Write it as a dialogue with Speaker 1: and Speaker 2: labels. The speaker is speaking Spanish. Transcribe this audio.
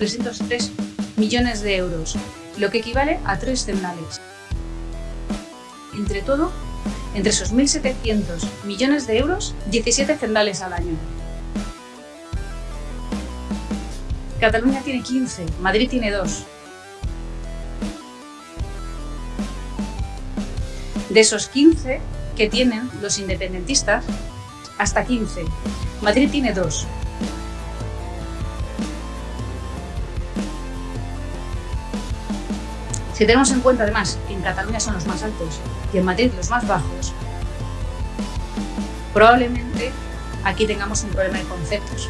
Speaker 1: 303 millones de euros, lo que equivale a tres cendales. Entre todo, entre esos 1.700 millones de euros, 17 cendales al año. Cataluña tiene 15, Madrid tiene 2. De esos 15 que tienen los independentistas, hasta 15. Madrid tiene 2. Si tenemos en cuenta además que en Cataluña son los más altos y en Madrid los más bajos, probablemente aquí tengamos un problema de conceptos.